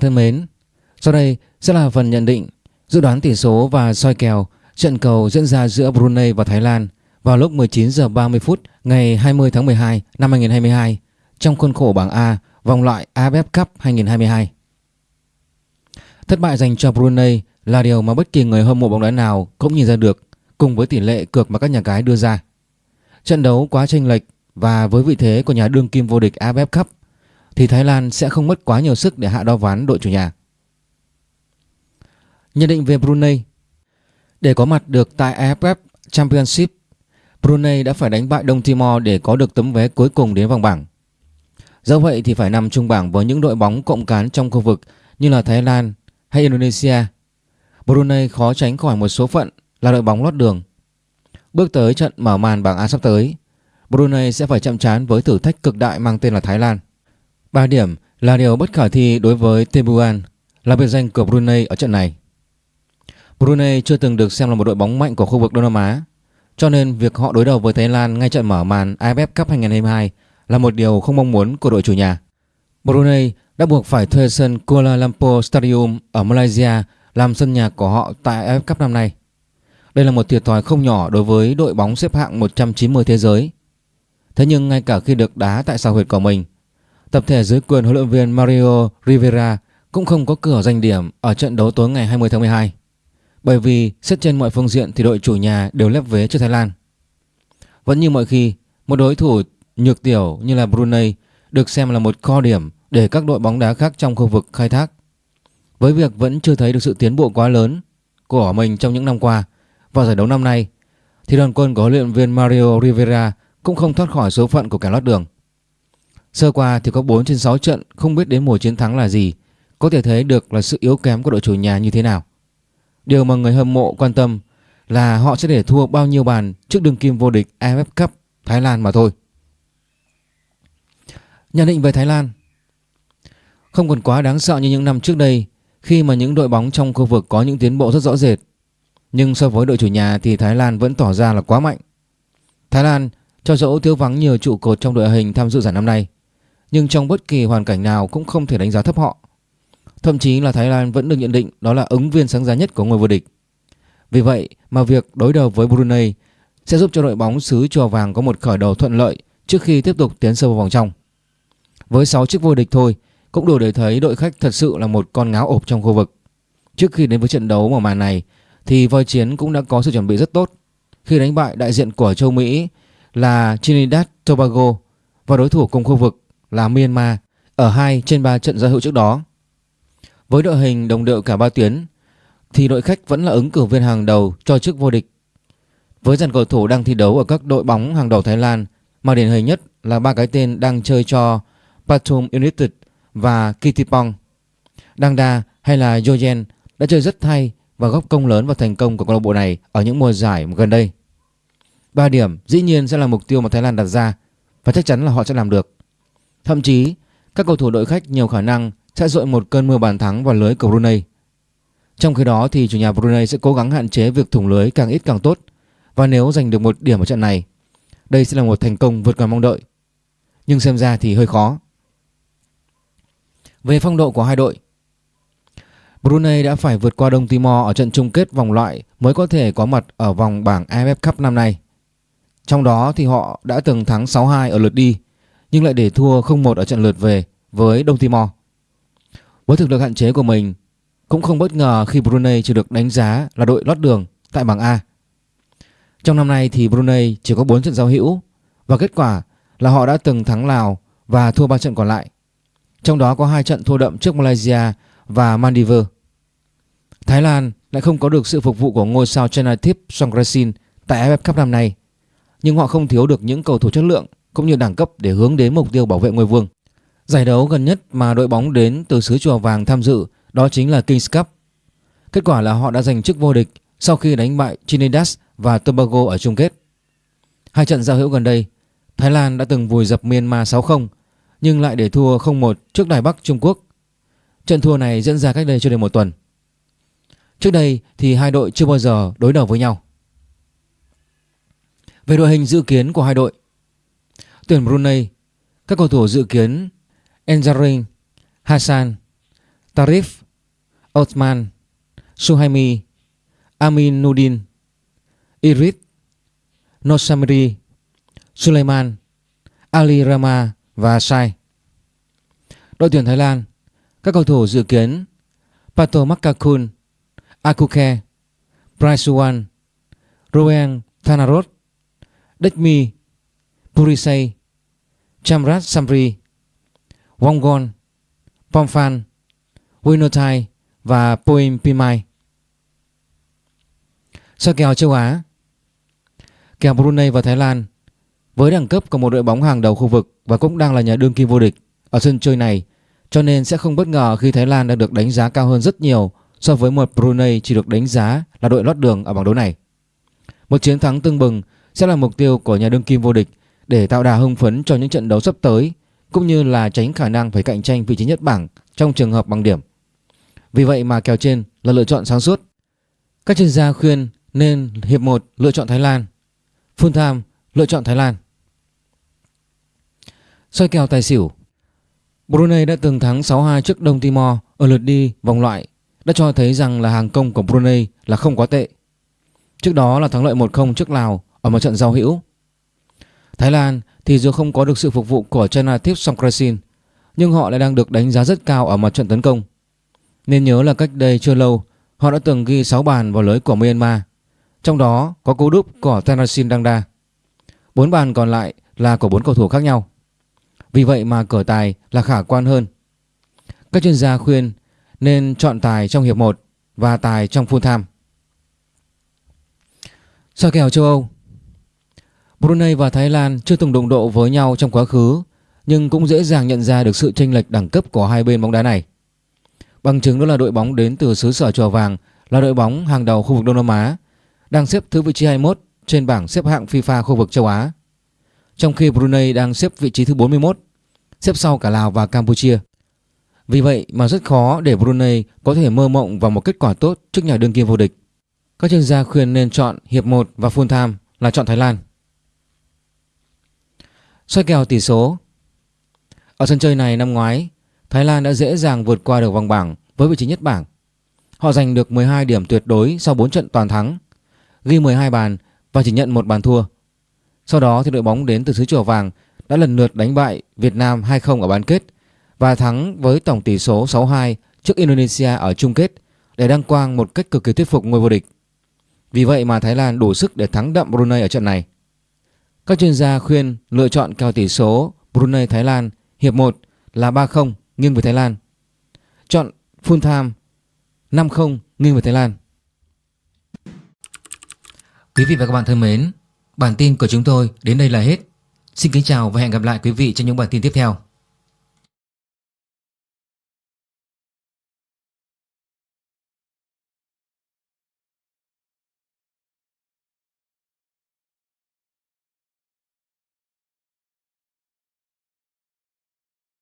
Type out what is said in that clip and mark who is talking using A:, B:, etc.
A: Thân mến, sau đây sẽ là phần nhận định, dự đoán tỷ số và soi kèo trận cầu diễn ra giữa Brunei và Thái Lan vào lúc 19 giờ 30 phút ngày 20 tháng 12 năm 2022 trong khuôn khổ bảng A vòng loại AFF Cup 2022. Thất bại dành cho Brunei là điều mà bất kỳ người hâm mộ bóng đá nào cũng nhìn ra được cùng với tỷ lệ cược mà các nhà cái đưa ra. Trận đấu quá chênh lệch và với vị thế của nhà đương kim vô địch AFF Cup thì Thái Lan sẽ không mất quá nhiều sức để hạ đo ván đội chủ nhà. Nhận định về Brunei Để có mặt được tại AFF Championship, Brunei đã phải đánh bại Đông Timor để có được tấm vé cuối cùng đến vòng bảng. Do vậy thì phải nằm chung bảng với những đội bóng cộng cán trong khu vực như là Thái Lan hay Indonesia. Brunei khó tránh khỏi một số phận là đội bóng lót đường. Bước tới trận mở màn bảng A sắp tới, Brunei sẽ phải chậm trán với thử thách cực đại mang tên là Thái Lan. 3 điểm là điều bất khả thi đối với Tebuan là biệt danh của Brunei ở trận này. Brunei chưa từng được xem là một đội bóng mạnh của khu vực Đông Nam Á, cho nên việc họ đối đầu với Thái Lan ngay trận mở màn AFF Cup 2022 là một điều không mong muốn của đội chủ nhà. Brunei đã buộc phải thuê sân Kuala Lumpur Stadium ở Malaysia làm sân nhà của họ tại AFF Cup năm nay. Đây là một thiệt thòi không nhỏ đối với đội bóng xếp hạng 190 thế giới. Thế nhưng ngay cả khi được đá tại sao huyệt của mình, tập thể dưới quyền huấn luyện viên Mario Rivera cũng không có cửa giành điểm ở trận đấu tối ngày 20 tháng 12. Bởi vì xét trên mọi phương diện thì đội chủ nhà đều lép vế trước Thái Lan. Vẫn như mọi khi, một đối thủ nhược tiểu như là Brunei được xem là một kho điểm để các đội bóng đá khác trong khu vực khai thác. Với việc vẫn chưa thấy được sự tiến bộ quá lớn của mình trong những năm qua vào giải đấu năm nay thì đoàn quân của huấn luyện viên Mario Rivera cũng không thoát khỏi số phận của kẻ lót đường. Sơ qua thì có 4 trên 6 trận không biết đến mùa chiến thắng là gì, có thể thấy được là sự yếu kém của đội chủ nhà như thế nào. Điều mà người hâm mộ quan tâm là họ sẽ để thua bao nhiêu bàn trước đường kim vô địch AFF Cup Thái Lan mà thôi. Nhận định về Thái Lan Không còn quá đáng sợ như những năm trước đây khi mà những đội bóng trong khu vực có những tiến bộ rất rõ rệt. Nhưng so với đội chủ nhà thì Thái Lan vẫn tỏ ra là quá mạnh. Thái Lan cho dẫu thiếu vắng nhiều trụ cột trong đội hình tham dự giải năm nay nhưng trong bất kỳ hoàn cảnh nào cũng không thể đánh giá thấp họ. Thậm chí là Thái Lan vẫn được nhận định đó là ứng viên sáng giá nhất của ngôi vô địch. Vì vậy mà việc đối đầu với Brunei sẽ giúp cho đội bóng xứ chùa vàng có một khởi đầu thuận lợi trước khi tiếp tục tiến sâu vào vòng trong. Với 6 chiếc vô địch thôi, cũng đủ để thấy đội khách thật sự là một con ngáo ộp trong khu vực. Trước khi đến với trận đấu mở màn này, thì voi chiến cũng đã có sự chuẩn bị rất tốt khi đánh bại đại diện của châu Mỹ là Trinidad Tobago và đối thủ cùng khu vực là Myanmar ở 2 trên 3 trận giao hữu trước đó. Với đội hình đồng đội cả ba tuyến, thì đội khách vẫn là ứng cử viên hàng đầu cho chức vô địch. Với dàn cầu thủ đang thi đấu ở các đội bóng hàng đầu Thái Lan mà điển hình nhất là ba cái tên đang chơi cho Pathum United và Kittipong. Đa hay là Jojen đã chơi rất hay và góp công lớn vào thành công của câu lạc bộ này ở những mùa giải gần đây. 3 điểm dĩ nhiên sẽ là mục tiêu mà Thái Lan đặt ra và chắc chắn là họ sẽ làm được. Thậm chí các cầu thủ đội khách nhiều khả năng sẽ dội một cơn mưa bàn thắng vào lưới của Brunei. Trong khi đó thì chủ nhà Brunei sẽ cố gắng hạn chế việc thủng lưới càng ít càng tốt và nếu giành được một điểm ở trận này, đây sẽ là một thành công vượt ngoài mong đợi. Nhưng xem ra thì hơi khó. Về phong độ của hai đội, Brunei đã phải vượt qua Đông Timor ở trận chung kết vòng loại mới có thể có mặt ở vòng bảng AFF Cup năm nay. Trong đó thì họ đã từng thắng 6-2 ở lượt đi nhưng lại để thua 0-1 ở trận lượt về với Đông Timor. Với thực lực hạn chế của mình, cũng không bất ngờ khi Brunei chỉ được đánh giá là đội lót đường tại bảng A. Trong năm nay thì Brunei chỉ có 4 trận giao hữu và kết quả là họ đã từng thắng Lào và thua 3 trận còn lại. Trong đó có 2 trận thua đậm trước Malaysia và Maldives. Thái Lan lại không có được sự phục vụ của ngôi sao Chanathip Songkrasin tại AFF Cup năm nay, nhưng họ không thiếu được những cầu thủ chất lượng cũng như đẳng cấp để hướng đến mục tiêu bảo vệ ngôi vương. Giải đấu gần nhất mà đội bóng đến từ xứ chùa vàng tham dự đó chính là Kings Cup. Kết quả là họ đã giành chức vô địch sau khi đánh bại Trinidad và Tobago ở chung kết. Hai trận giao hữu gần đây, Thái Lan đã từng vùi dập Myanmar 6-0 nhưng lại để thua 0-1 trước Đài Bắc Trung Quốc. Trận thua này diễn ra cách đây chưa đầy một tuần. Trước đây thì hai đội chưa bao giờ đối đầu với nhau. Về đội hình dự kiến của hai đội Tuyển Brunei Các cầu thủ dự kiến Enzarin Hassan Tarif, Osman, Suhaimi, Aminuddin, Irit, Nosamiri, Suleiman, Ali Rama và Sai. Đội tuyển Thái Lan, các cầu thủ dự kiến Pato Makakun, Akuke, Praisuan, Roen Thanarot, Dekmi, Purisei, Chamrat Samri, Wongon, Pomphan, Winotai và Poem Pimai. Soi kèo châu Á Kèo Brunei và Thái Lan với đẳng cấp của một đội bóng hàng đầu khu vực và cũng đang là nhà đương kim vô địch ở sân chơi này cho nên sẽ không bất ngờ khi Thái Lan đang được đánh giá cao hơn rất nhiều so với một Brunei chỉ được đánh giá là đội lót đường ở bảng đấu này. Một chiến thắng tương bừng sẽ là mục tiêu của nhà đương kim vô địch để tạo đà hưng phấn cho những trận đấu sắp tới cũng như là tránh khả năng phải cạnh tranh vị trí nhất bảng trong trường hợp bằng điểm. Vì vậy mà kèo trên là lựa chọn sáng suốt. Các chuyên gia khuyên nên hiệp 1 lựa chọn Thái Lan, full time lựa chọn Thái Lan. Soi kèo tài xỉu Brunei đã từng thắng 6-2 trước Đông Timor ở lượt đi vòng loại đã cho thấy rằng là hàng công của Brunei là không quá tệ. Trước đó là thắng lợi 1-0 trước Lào ở một trận giao hữu. Thái Lan thì dù không có được sự phục vụ của Chanathip Songkrasin nhưng họ lại đang được đánh giá rất cao ở mặt trận tấn công. Nên nhớ là cách đây chưa lâu, họ đã từng ghi 6 bàn vào lưới của Myanmar, trong đó có cú đúp của Tanasin Dangda. Bốn bàn còn lại là của bốn cầu thủ khác nhau. Vì vậy mà cửa tài là khả quan hơn. Các chuyên gia khuyên nên chọn tài trong hiệp 1 và tài trong full time. Soi kèo châu Âu Brunei và Thái Lan chưa từng đồng độ với nhau trong quá khứ nhưng cũng dễ dàng nhận ra được sự chênh lệch đẳng cấp của hai bên bóng đá này. Bằng chứng đó là đội bóng đến từ xứ sở chùa vàng là đội bóng hàng đầu khu vực Đông Nam Á đang xếp thứ vị trí 21 trên bảng xếp hạng FIFA khu vực châu Á. Trong khi Brunei đang xếp vị trí thứ 41, xếp sau cả Lào và Campuchia. Vì vậy mà rất khó để Brunei có thể mơ mộng vào một kết quả tốt trước nhà đương kim vô địch. Các chuyên gia khuyên nên chọn hiệp 1 và full time là chọn Thái Lan. Xoay kèo tỷ số Ở sân chơi này năm ngoái, Thái Lan đã dễ dàng vượt qua được vòng bảng với vị trí nhất bảng. Họ giành được 12 điểm tuyệt đối sau 4 trận toàn thắng, ghi 12 bàn và chỉ nhận một bàn thua. Sau đó thì đội bóng đến từ xứ Chùa Vàng đã lần lượt đánh bại Việt Nam 2-0 ở bán kết và thắng với tổng tỷ số 6-2 trước Indonesia ở chung kết để đăng quang một cách cực kỳ thuyết phục ngôi vô địch. Vì vậy mà Thái Lan đủ sức để thắng đậm Brunei ở trận này. Các chuyên gia khuyên lựa chọn kèo tỷ số Brunei-Thái Lan hiệp 1 là 3-0 nghiêng về Thái Lan. Chọn full time 5-0 nghiêng về Thái Lan. Quý vị và các bạn thân mến, bản tin của chúng tôi đến đây là hết. Xin kính chào và hẹn gặp lại quý vị trong những bản tin tiếp theo.